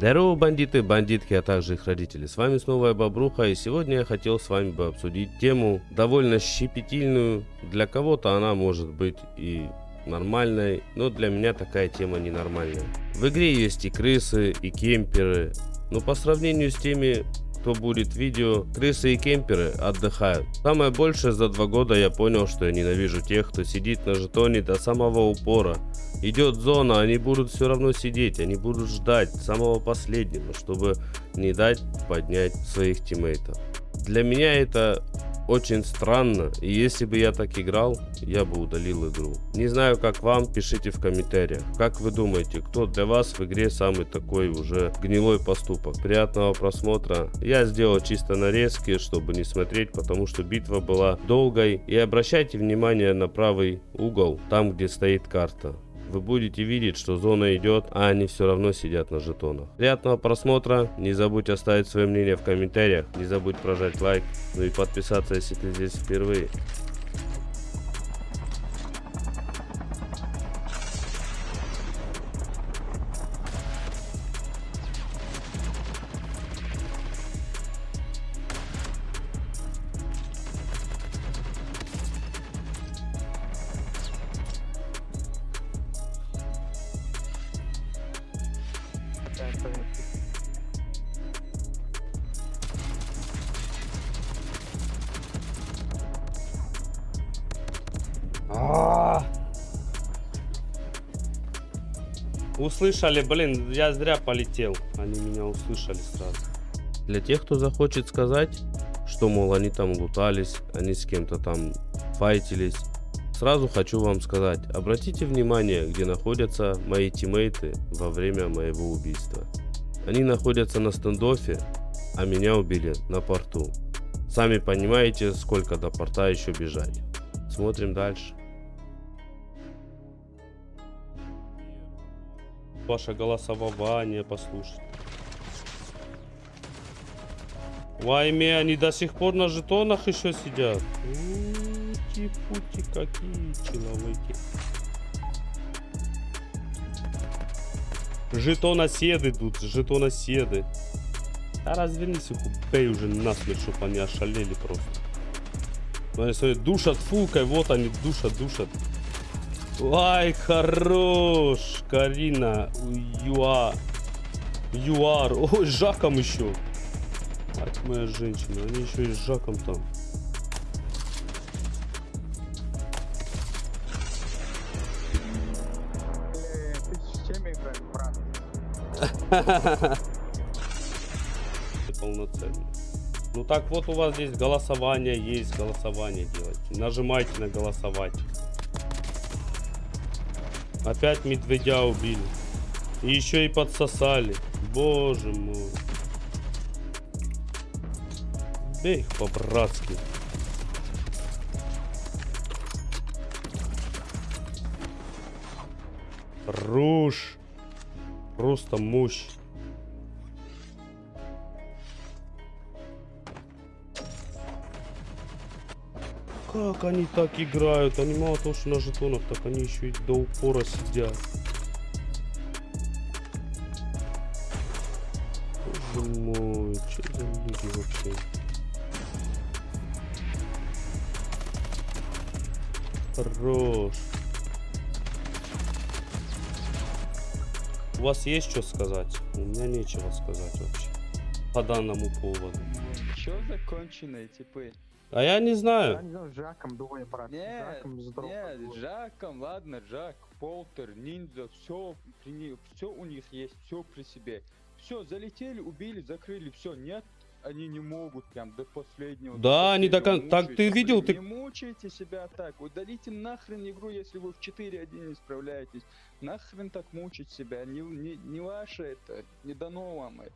Здорово, бандиты, бандитки, а также их родители. С вами снова я Бобруха, и сегодня я хотел с вами бы обсудить тему довольно щепетильную. Для кого-то она может быть и нормальной, но для меня такая тема ненормальная. В игре есть и крысы, и кемперы, но по сравнению с теми кто будет видео, крысы и кемперы отдыхают. Самое большее за два года я понял, что я ненавижу тех, кто сидит на жетоне до самого упора. Идет зона, они будут все равно сидеть, они будут ждать самого последнего, чтобы не дать поднять своих тиммейтов. Для меня это очень странно, и если бы я так играл, я бы удалил игру. Не знаю как вам, пишите в комментариях. Как вы думаете, кто для вас в игре самый такой уже гнилой поступок? Приятного просмотра. Я сделал чисто нарезки, чтобы не смотреть, потому что битва была долгой. И обращайте внимание на правый угол, там где стоит карта вы будете видеть, что зона идет, а они все равно сидят на жетонах. Приятного просмотра, не забудь оставить свое мнение в комментариях, не забудь прожать лайк, ну и подписаться, если ты здесь впервые. А. Услышали, блин, я зря полетел. Они меня услышали сразу. Для тех, кто захочет сказать, что, мол, они там лутались, они с кем-то там файтились, сразу хочу вам сказать, обратите внимание, где находятся мои тиммейты во время моего убийства. Они находятся на стендофе, а меня убили на порту. Сами понимаете, сколько до порта еще бежать. Смотрим дальше. Ваше голосование послушать. Вайме, они до сих пор на жетонах еще сидят. Ути-пути, какие человеки. Жетоноседы тут, жетоноседы. Да развернись их, убей уже насмерть, чтобы они ошалели просто. Ну, они смотри, душат фулкой, вот они душат, душат. Ай, хорош, Карина, ЮА, ЮАР, ой, Жаком еще. Мать моя женщина, они еще и с Жаком там. Брат? Полноценно. Ну так вот у вас здесь голосование есть, голосование делайте. Нажимайте на голосовать. Опять медведя убили. И еще и подсосали. Боже мой. Бей их по-братски. Руш. Просто мощь. Как они так играют? Они мало того, что на жетонах, так они еще и до упора сидят. Боже мой, что за люди вообще? Хорош. У вас есть что сказать? У меня нечего сказать вообще. По данному поводу. Чё законченные типы? А я не Я знаю. не знаю, с Жаком двое, брат. Нет, Жаком с дропом нет, двое. Жаком, ладно, Жак, Полтер, Ниндзя, все все у них есть, все при себе. Все, залетели, убили, закрыли, все, нет, они не могут прям до последнего. до Да, они до последнего кон- так ты видел, ты- Не мучайте себя так, удалите нахрен игру, если вы в 4-1 не справляетесь. Нахрен так мучить себя, не, не, не ваше это, не дано вам это.